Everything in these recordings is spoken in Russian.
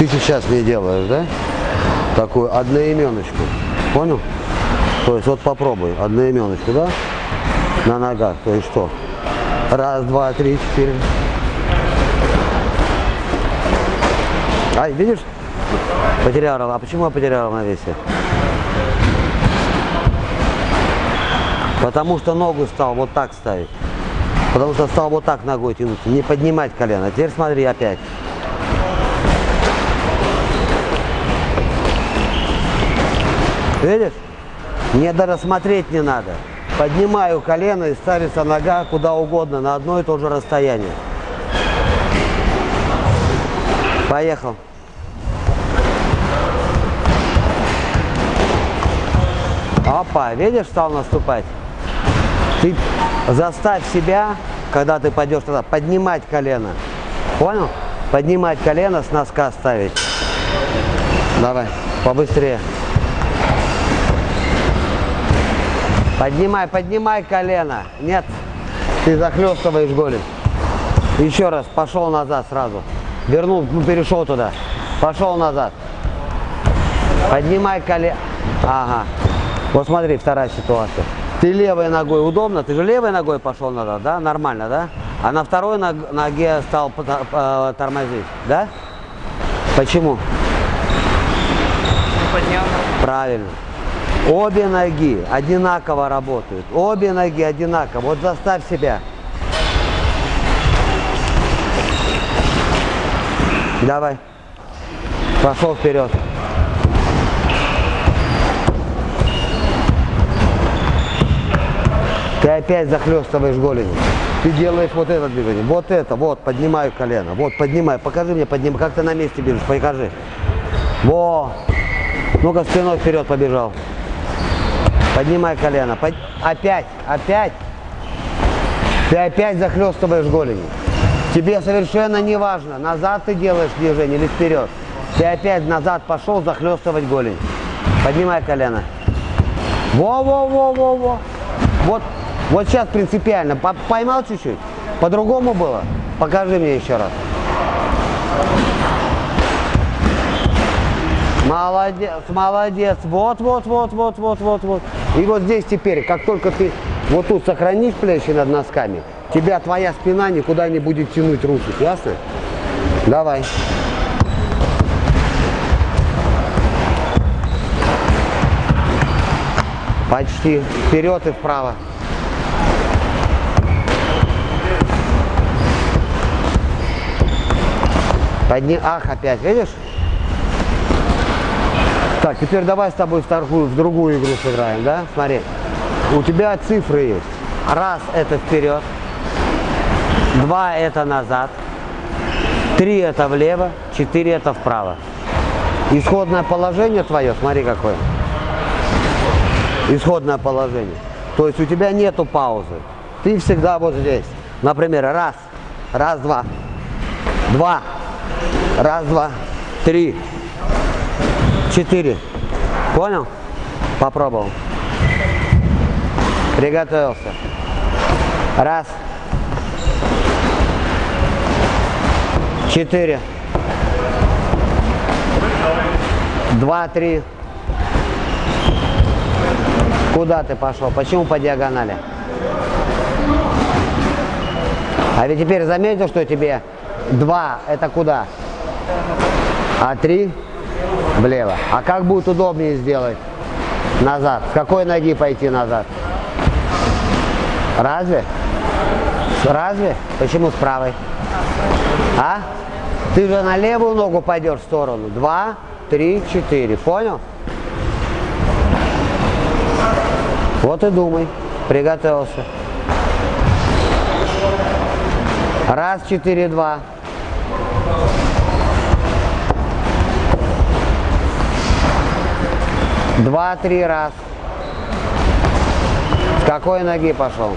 Ты сейчас мне делаешь, да? Такую одноименочку. Понял? То есть вот попробуй одноименочку, да? На ногах. То есть что? Раз, два, три, четыре. Ай, видишь? Потерял. А почему я потерял на весе? Потому что ногу стал вот так ставить. Потому что стал вот так ногой тянуться, не поднимать колено. Теперь смотри опять. Видишь? Мне даже смотреть не надо. Поднимаю колено и ставится нога куда угодно, на одно и то же расстояние. Поехал. Опа, видишь, стал наступать? Ты заставь себя, когда ты пойдешь туда, поднимать колено. Понял? Поднимать колено, с носка ставить. Давай, побыстрее. Поднимай, поднимай колено. Нет, ты захлестываешь голень. Еще раз, пошел назад сразу. Вернул, ну, перешел туда. Пошел назад. Поднимай колено. Ага. Вот смотри, вторая ситуация. Ты левой ногой удобно, ты же левой ногой пошел назад, да? Нормально, да? А на второй ноге стал тормозить, да? Почему? Поднял. Правильно. Обе ноги одинаково работают. Обе ноги одинаково. Вот заставь себя. Давай. Пошел вперед. Ты опять захлестываешь голенью. Ты делаешь вот это движение. Вот это, вот, поднимаю колено. Вот, поднимай. Покажи мне, поднимай. Как ты на месте бежишь, покажи. Во. Ну-ка, спиной вперед побежал. Поднимай колено. Под... Опять, опять. Ты опять захлестываешь голенью. Тебе совершенно не важно, назад ты делаешь движение или вперед. Ты опять назад пошел захлестывать голень. Поднимай колено. Во-во-во-во-во. Вот вот сейчас принципиально. Поймал чуть-чуть? По-другому было? Покажи мне еще раз. Молодец, молодец. Вот, вот, вот, вот, вот, вот, вот. И вот здесь теперь, как только ты вот тут сохранишь плечи над носками, тебя твоя спина никуда не будет тянуть руки. Ясно? Давай. Почти. Вперед и вправо. Подни... Ах, опять, видишь? Так, теперь давай с тобой в, торгую, в другую игру сыграем, да? Смотри. У тебя цифры есть. Раз – это вперед. Два – это назад. Три – это влево. Четыре – это вправо. Исходное положение твое, смотри какое. Исходное положение. То есть у тебя нету паузы. Ты всегда вот здесь. Например, раз, раз, два, два, Раз, два, три, четыре. Понял? Попробовал. Приготовился. Раз. Четыре. Два, три. Куда ты пошел? Почему по диагонали? А ведь теперь заметил, что тебе два это куда? а три влево. А как будет удобнее сделать? Назад. С какой ноги пойти назад? Разве? Разве? Почему с правой? А? Ты же на левую ногу пойдешь в сторону. Два, три, четыре. Понял? Вот и думай. Приготовился. Раз, четыре, два. Два-три раз. С какой ноги пошел?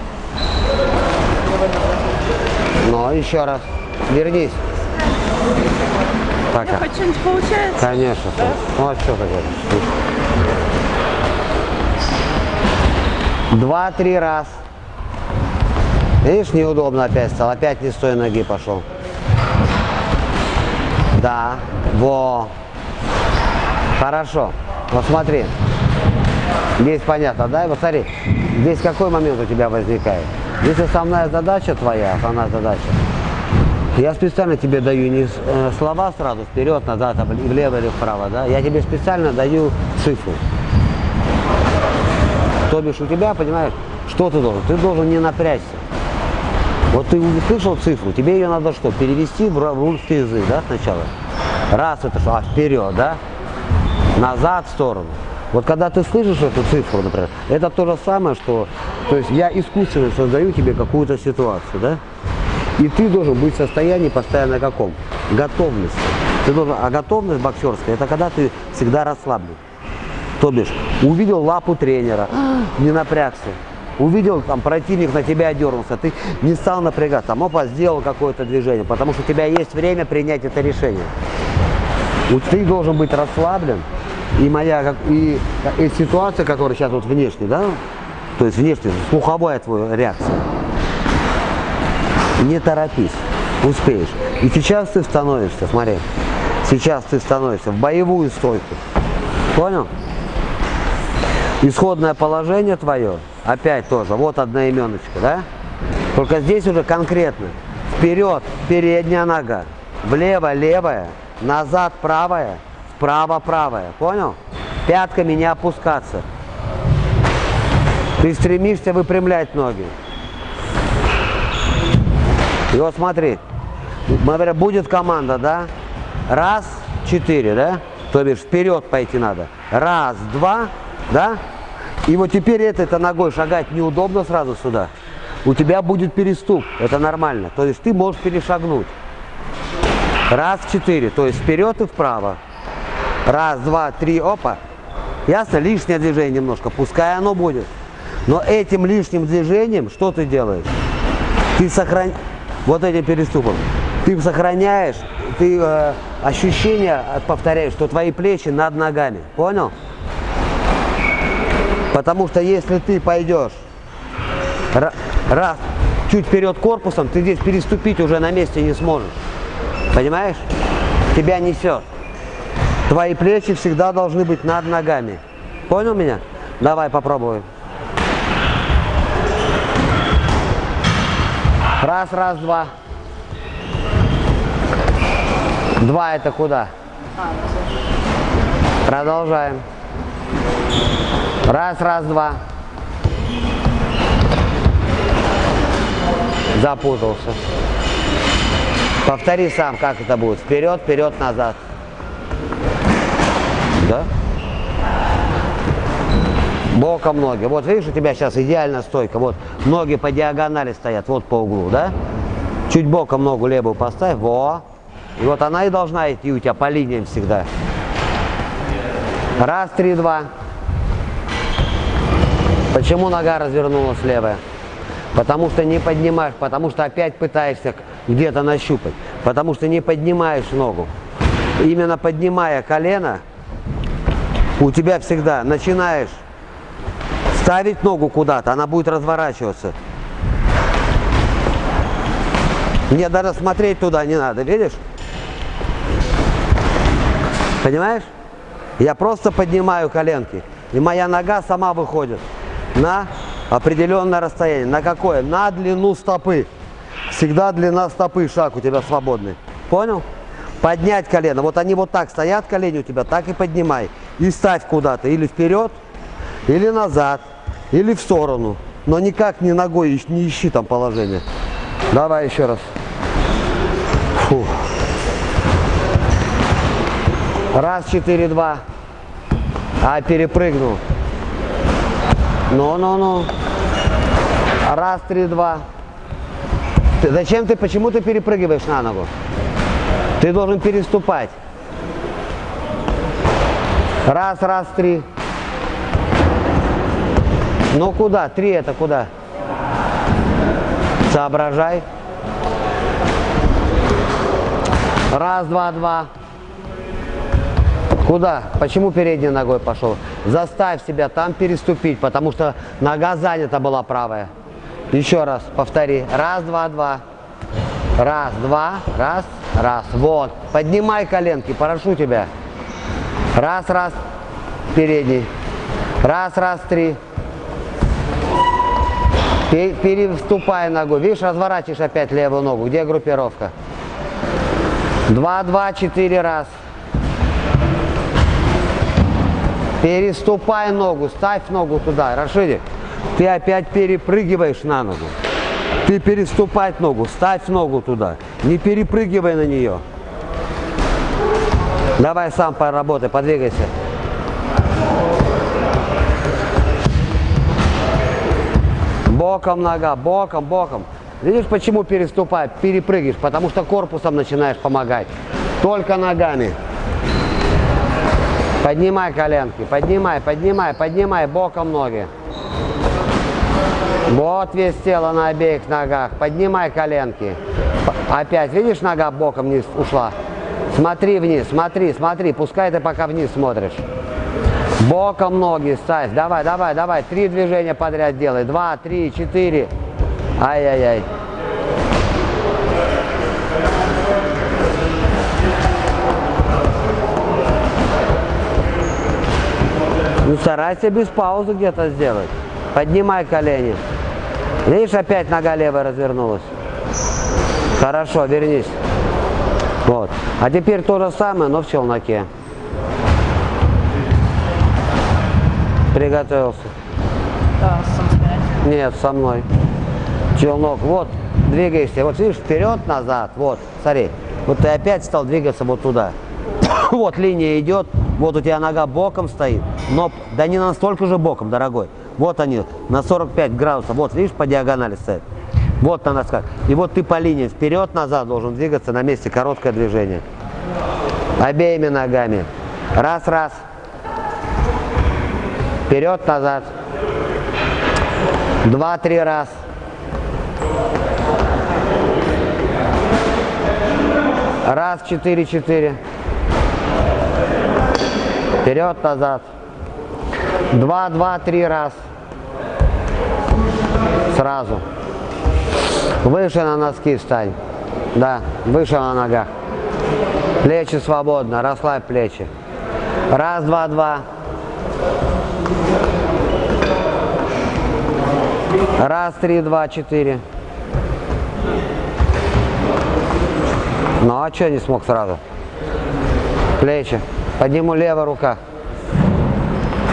Ну, еще раз. Вернись. Пока. Хоть что-нибудь получается? Конечно. Да? Ну, а что такое? Два-три раз. Видишь, неудобно опять стал. Опять не с той ноги пошел. Да. Во. Хорошо. Вот смотри. Здесь понятно, да? Вот смотри. Здесь какой момент у тебя возникает? Здесь основная задача твоя, основная задача. Я специально тебе даю не э, слова сразу, вперед, назад, а влево или вправо, да? Я тебе специально даю цифру. То бишь у тебя, понимаешь, что ты должен? Ты должен не напрячься. Вот ты услышал цифру, тебе ее надо что? Перевести в русский язык, да, сначала? Раз это что? А вперед, да? Назад в сторону. Вот когда ты слышишь эту цифру, например, это то же самое, что, то есть я искусственно создаю тебе какую-то ситуацию, да? И ты должен быть в состоянии постоянно каком? Готовности. Ты должен, а готовность боксерская, это когда ты всегда расслаблен. То бишь, увидел лапу тренера, не напрягся. Увидел, там, противник на тебя дернулся, ты не стал напрягаться, там, опа, сделал какое-то движение, потому что у тебя есть время принять это решение. Вот ты должен быть расслаблен, и моя, и, и ситуация, которая сейчас вот внешне, да, то есть внешне, слуховая твоя реакция, не торопись, успеешь. И сейчас ты становишься, смотри, сейчас ты становишься в боевую стойку. Понял? Исходное положение твое, опять тоже, вот одноименочка, да? Только здесь уже конкретно. Вперед, передняя нога, влево, левая, назад, правая, вправо, правая. Понял? Пятками не опускаться. Ты стремишься выпрямлять ноги. И вот смотри, будет команда, да? Раз, четыре, да? То бишь вперед пойти надо. Раз, два, да? И вот теперь этой-то ногой шагать неудобно сразу сюда. У тебя будет переступ, это нормально. То есть ты можешь перешагнуть. Раз, четыре, то есть вперед и вправо. Раз, два, три, опа. Ясно? Лишнее движение немножко, пускай оно будет. Но этим лишним движением что ты делаешь? Ты сохраняешь вот этим переступом. Ты сохраняешь, ты э, ощущение повторяешь, что твои плечи над ногами. Понял? Потому что если ты пойдешь раз, чуть вперед корпусом, ты здесь переступить уже на месте не сможешь. Понимаешь? Тебя несет. Твои плечи всегда должны быть над ногами. Понял меня? Давай попробуем. Раз, раз, два. Два это куда? Продолжаем. Раз, раз, два. Запутался. Повтори сам, как это будет. Вперед, вперед, назад. Да? Боком ноги. Вот видишь, у тебя сейчас идеальная стойка. Вот ноги по диагонали стоят, вот по углу, да? Чуть боком ногу левую поставь. Во. И вот она и должна идти у тебя по линиям всегда. Раз, три, два. Почему нога развернулась левая? Потому что не поднимаешь, потому что опять пытаешься где-то нащупать. Потому что не поднимаешь ногу. Именно поднимая колено, у тебя всегда начинаешь ставить ногу куда-то, она будет разворачиваться. Мне даже смотреть туда не надо, видишь? Понимаешь? Я просто поднимаю коленки, и моя нога сама выходит на определенное расстояние. На какое? На длину стопы. Всегда длина стопы, шаг у тебя свободный. Понял? Поднять колено. Вот они вот так стоят, колени у тебя, так и поднимай. И ставь куда-то, или вперед, или назад, или в сторону. Но никак не ногой не ищи там положение. Давай еще раз. Фу. Раз, четыре, два. А, перепрыгнул. Ну-ну-ну. Раз, три, два. Ты, зачем ты, почему ты перепрыгиваешь на ногу? Ты должен переступать. Раз, раз, три. Ну куда? Три это куда? Соображай. Раз, два, два. Куда? Почему передней ногой пошел? Заставь себя там переступить, потому что нога занята была правая. Еще раз, повтори. Раз, два, два. Раз, два, раз. Раз, вот. Поднимай коленки, прошу тебя. Раз, раз, передний. Раз, раз, три. Пе- Переступай ногу. Видишь, разворачиваешь опять левую ногу. Где группировка? Два, два, четыре раз. Переступай ногу, ставь ногу туда. Рашидик, ты опять перепрыгиваешь на ногу. Ты переступать ногу, ставь ногу туда. Не перепрыгивай на нее. Давай сам поработай, подвигайся. Боком нога, боком, боком. Видишь, почему переступай, перепрыгиваешь? Потому что корпусом начинаешь помогать. Только ногами. Поднимай коленки, поднимай, поднимай, поднимай боком ноги. Вот весь тело на обеих ногах. Поднимай коленки. Опять, видишь, нога боком вниз ушла? Смотри вниз, смотри, смотри. Пускай ты пока вниз смотришь. Боком ноги ставь. Давай, давай, давай. Три движения подряд делай. Два, три, четыре. Ай-яй-яй. Ну, старайся без паузы где-то сделать. Поднимай колени. Видишь, опять нога левая развернулась. Хорошо, вернись. Вот. А теперь то же самое, но в челноке. Приготовился. Да, самостоятельно. Нет, со мной. Челнок. Вот, двигаешься. Вот видишь, вперед, назад. Вот, смотри. Вот ты опять стал двигаться вот туда. Вот линия идет. Вот у тебя нога боком стоит. Но да не настолько же боком, дорогой. Вот они, на 45 градусов. Вот, видишь, по диагонали стоят. Вот на нас как. И вот ты по линии вперед-назад должен двигаться на месте. Короткое движение. Обеими ногами. Раз, раз. Вперед-назад. Два-три раз. Раз, четыре, четыре. Вперед, назад. Два, два, три раз. Сразу. Выше на носки встань. Да, выше на ногах. Плечи свободно, расслабь плечи. Раз, два, два. Раз, три, два, четыре. Ну а что не смог сразу? Плечи. Подниму левая рука.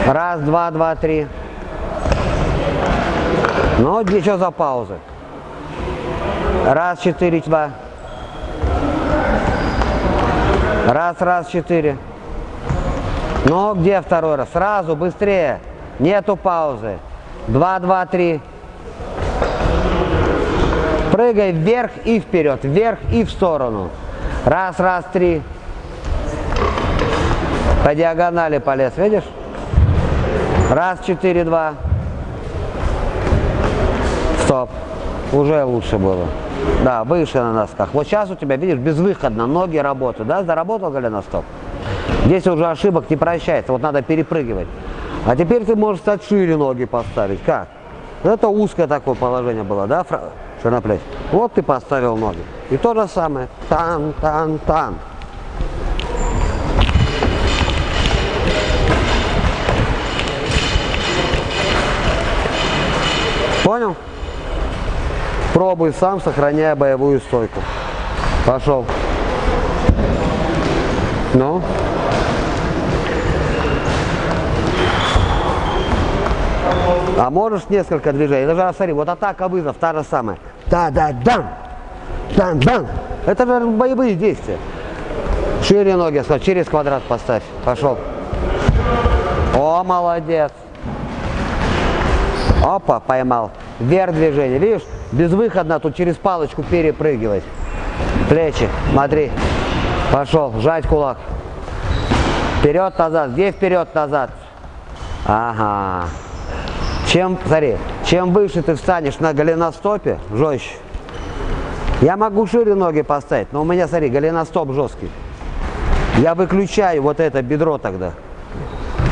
Раз, два, два, три. Ну, ничего за паузы. Раз, четыре, два. Раз, раз, четыре. Ну, где второй раз? Сразу, быстрее. Нету паузы. Два, два, три. Прыгай вверх и вперед, вверх и в сторону. Раз, раз, три. По диагонали полез, видишь? Раз, четыре, два. Стоп. Уже лучше было. Да, выше на носках. Вот сейчас у тебя, видишь, безвыходно, ноги работают. Да, заработал голеностоп? Здесь уже ошибок не прощается, вот надо перепрыгивать. А теперь ты можешь стать шире ноги поставить. Как? Это узкое такое положение было, да, фра... ширноплеч? Вот ты поставил ноги. И то же самое. Тан, тан, тан. Понял? Пробуй сам, сохраняя боевую стойку. Пошел. Ну? А можешь несколько движений? Даже смотри, вот атака, вызов, та же самая. Да-да-дан! Дан-дан! Это же боевые действия. Шире ноги, через квадрат поставь. Пошел. О, молодец. Опа, поймал. Вверх движение. Видишь, безвыходно тут через палочку перепрыгивать. Плечи, смотри. Пошел, сжать кулак. Вперед, назад. Где вперед, назад? Ага. Чем, смотри, чем выше ты встанешь на голеностопе, жестче. Я могу шире ноги поставить, но у меня, смотри, голеностоп жесткий. Я выключаю вот это бедро тогда.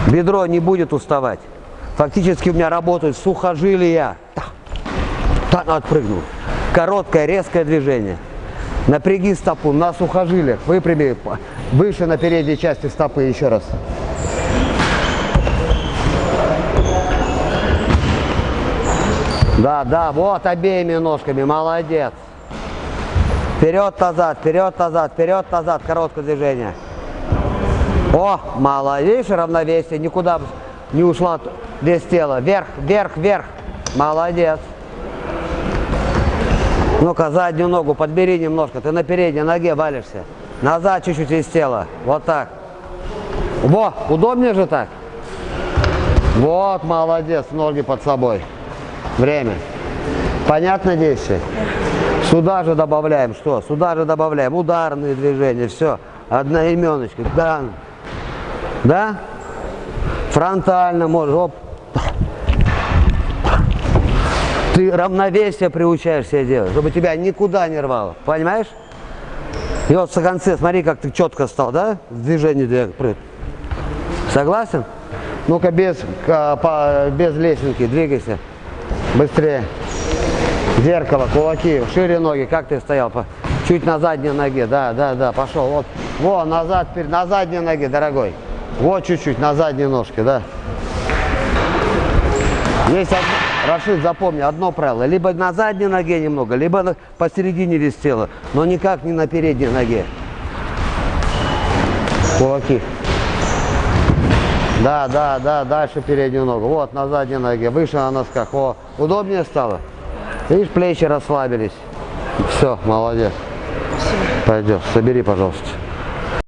Бедро не будет уставать. Фактически у меня работают сухожилия. Так, отпрыгнул. Короткое, резкое движение. Напряги стопу на сухожилиях. Выпрями выше на передней части стопы еще раз. Да, да, вот обеими ножками, молодец. Вперед-назад, вперед-назад, вперед-назад, короткое движение. О, молодец, равновесие, никуда не ушла без тела. Вверх, вверх, вверх. Молодец. Ну-ка, заднюю ногу подбери немножко, ты на передней ноге валишься. Назад чуть-чуть из тела, вот так. Во, удобнее же так? Вот, молодец, ноги под собой. Время. Понятно действие? Сюда же добавляем что? Сюда же добавляем ударные движения, все. Одноименочка. Да. Да? Фронтально можешь. Оп. Ты равновесие приучаешь себе делать, чтобы тебя никуда не рвало. Понимаешь? И вот в конце, смотри, как ты четко стал, да? Двиг- прыг. Согласен? Ну-ка, без, по- без лесенки, двигайся. Быстрее. Зеркало, кулаки, шире ноги, как ты стоял? Чуть на задней ноге, да, да, да, пошел. Вот, во, назад, на задней ноге, дорогой. Вот чуть-чуть, на задней ножке, да. Есть одно, Рашид, запомни, одно правило. Либо на задней ноге немного, либо на- посередине весь тела, но никак не на передней ноге. Кулаки. Да, да, да, дальше переднюю ногу. Вот, на задней ноге, выше на носках. О, удобнее стало? Видишь, плечи расслабились. Все, молодец. Пойдешь, собери, пожалуйста.